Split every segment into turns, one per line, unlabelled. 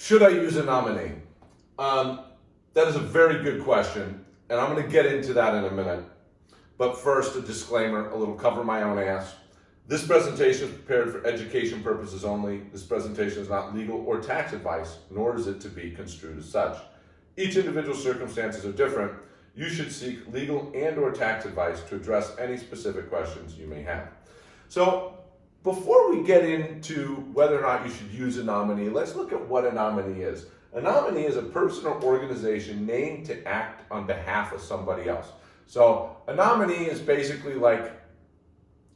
Should I use a nominee? Um, that is a very good question, and I'm going to get into that in a minute. But first, a disclaimer, a little cover my own ass. This presentation is prepared for education purposes only. This presentation is not legal or tax advice, nor is it to be construed as such. Each individual circumstances are different. You should seek legal and or tax advice to address any specific questions you may have. So before we get into whether or not you should use a nominee, let's look at what a nominee is. A nominee is a person or organization named to act on behalf of somebody else. So a nominee is basically like,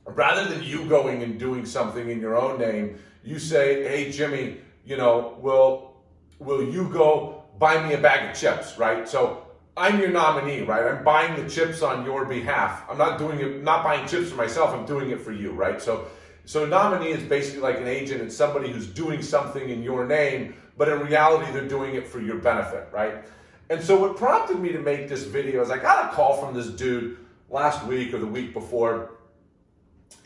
rather than you going and doing something in your own name, you say, hey, Jimmy, you know, will, will you go buy me a bag of chips, right? So I'm your nominee, right? I'm buying the chips on your behalf. I'm not doing it, not buying chips for myself. I'm doing it for you, right? So so a nominee is basically like an agent. It's somebody who's doing something in your name, but in reality, they're doing it for your benefit, right? And so what prompted me to make this video is I got a call from this dude last week or the week before,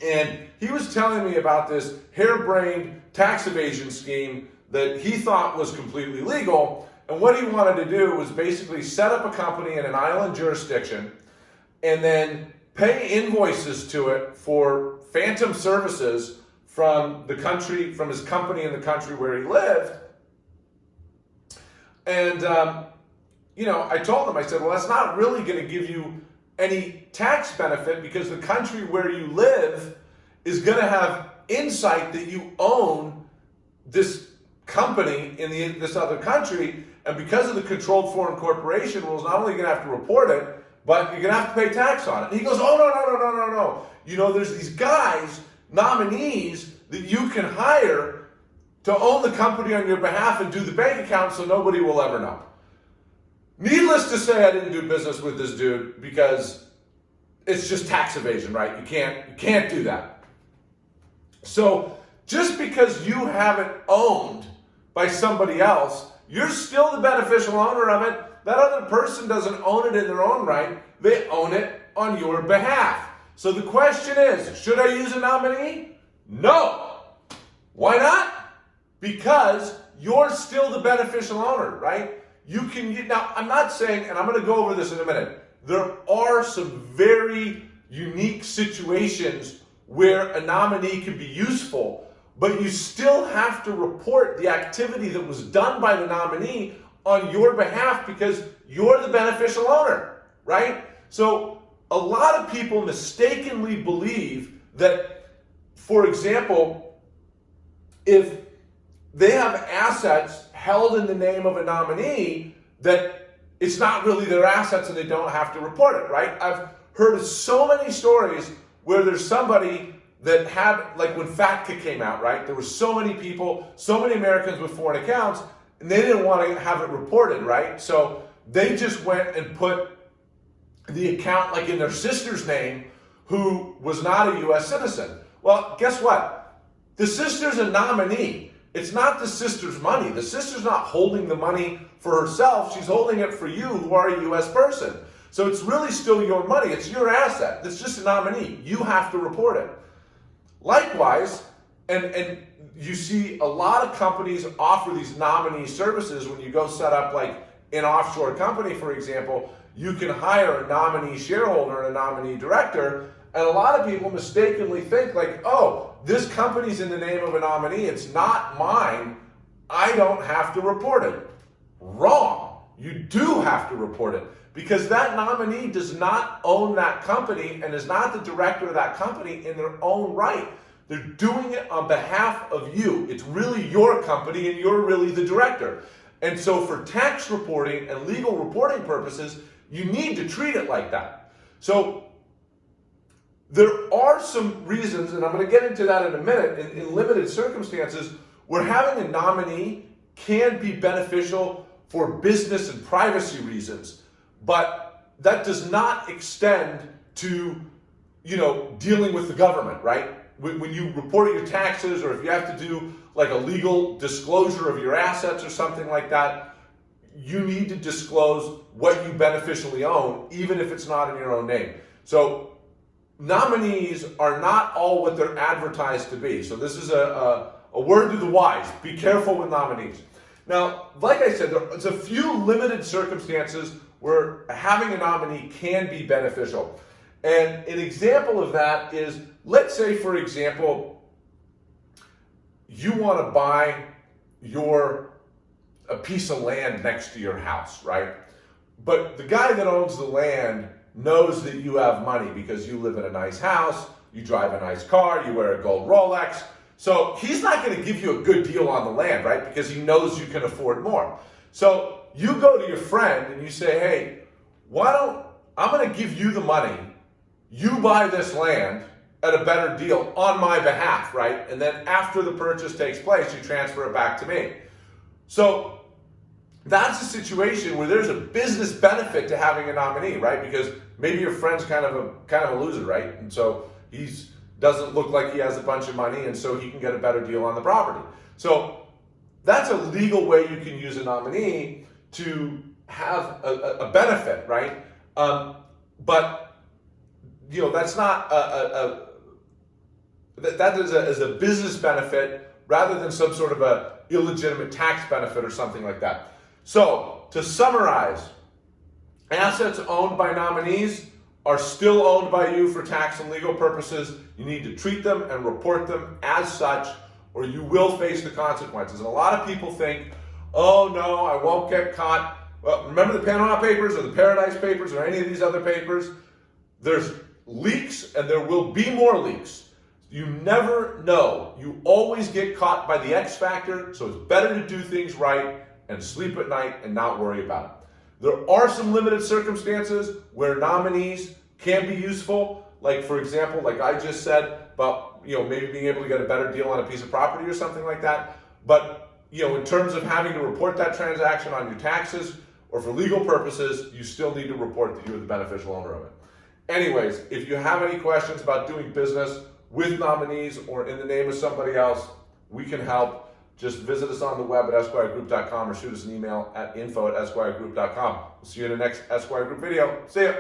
and he was telling me about this harebrained tax evasion scheme that he thought was completely legal. And what he wanted to do was basically set up a company in an island jurisdiction and then pay invoices to it for phantom services from the country, from his company in the country where he lived. And, um, you know, I told him, I said, well, that's not really going to give you any tax benefit because the country where you live is going to have insight that you own this company in the, this other country. And because of the controlled foreign corporation rules, not only going to have to report it, but you're going to have to pay tax on it. And he goes, oh, no, no, no, no, no, no. You know, there's these guys, nominees, that you can hire to own the company on your behalf and do the bank account so nobody will ever know. Needless to say, I didn't do business with this dude because it's just tax evasion, right? You can't, you can't do that. So just because you have it owned by somebody else, you're still the beneficial owner of it that other person doesn't own it in their own right. They own it on your behalf. So the question is, should I use a nominee? No. Why not? Because you're still the beneficial owner, right? You can get, now I'm not saying, and I'm going to go over this in a minute, there are some very unique situations where a nominee can be useful, but you still have to report the activity that was done by the nominee on your behalf because you're the beneficial owner, right? So a lot of people mistakenly believe that, for example, if they have assets held in the name of a nominee, that it's not really their assets and they don't have to report it, right? I've heard so many stories where there's somebody that had, like when FATCA came out, right? There were so many people, so many Americans with foreign accounts, and they didn't want to have it reported, right? So they just went and put the account like in their sister's name who was not a U.S. citizen. Well, guess what? The sister's a nominee. It's not the sister's money. The sister's not holding the money for herself. She's holding it for you who are a U.S. person. So it's really still your money. It's your asset. It's just a nominee. You have to report it. And, and you see a lot of companies offer these nominee services when you go set up like an offshore company, for example, you can hire a nominee shareholder and a nominee director. And a lot of people mistakenly think like, oh, this company's in the name of a nominee. It's not mine. I don't have to report it. Wrong. You do have to report it because that nominee does not own that company and is not the director of that company in their own right. They're doing it on behalf of you. It's really your company and you're really the director. And so for tax reporting and legal reporting purposes, you need to treat it like that. So there are some reasons, and I'm going to get into that in a minute, in, in limited circumstances, where having a nominee can be beneficial for business and privacy reasons, but that does not extend to, you know, dealing with the government, right? When you report your taxes or if you have to do like a legal disclosure of your assets or something like that, you need to disclose what you beneficially own, even if it's not in your own name. So nominees are not all what they're advertised to be. So this is a, a, a word to the wise. Be careful with nominees. Now, like I said, there's a few limited circumstances where having a nominee can be beneficial. And an example of that is, let's say, for example, you want to buy your a piece of land next to your house, right? But the guy that owns the land knows that you have money because you live in a nice house, you drive a nice car, you wear a gold Rolex. So he's not going to give you a good deal on the land, right? Because he knows you can afford more. So you go to your friend and you say, hey, why don't, I'm going to give you the money. You buy this land at a better deal on my behalf, right? And then after the purchase takes place, you transfer it back to me. So that's a situation where there's a business benefit to having a nominee, right? Because maybe your friend's kind of a kind of a loser, right? And so he's doesn't look like he has a bunch of money, and so he can get a better deal on the property. So that's a legal way you can use a nominee to have a, a benefit, right? Um, but you know that's not a, a, a that, that is, a, is a business benefit rather than some sort of a illegitimate tax benefit or something like that. So to summarize, assets owned by nominees are still owned by you for tax and legal purposes. You need to treat them and report them as such or you will face the consequences. And a lot of people think, oh no, I won't get caught. Well, remember the Panama Papers or the Paradise Papers or any of these other papers? There's leaks and there will be more leaks. You never know. You always get caught by the X factor, so it's better to do things right and sleep at night and not worry about it. There are some limited circumstances where nominees can be useful, like for example, like I just said, about you know maybe being able to get a better deal on a piece of property or something like that. But you know, in terms of having to report that transaction on your taxes or for legal purposes, you still need to report that you're the beneficial owner of it. Anyways, if you have any questions about doing business with nominees or in the name of somebody else, we can help. Just visit us on the web at esquiregroup.com or shoot us an email at info at esquiregroup.com. We'll see you in the next Esquire Group video. See ya.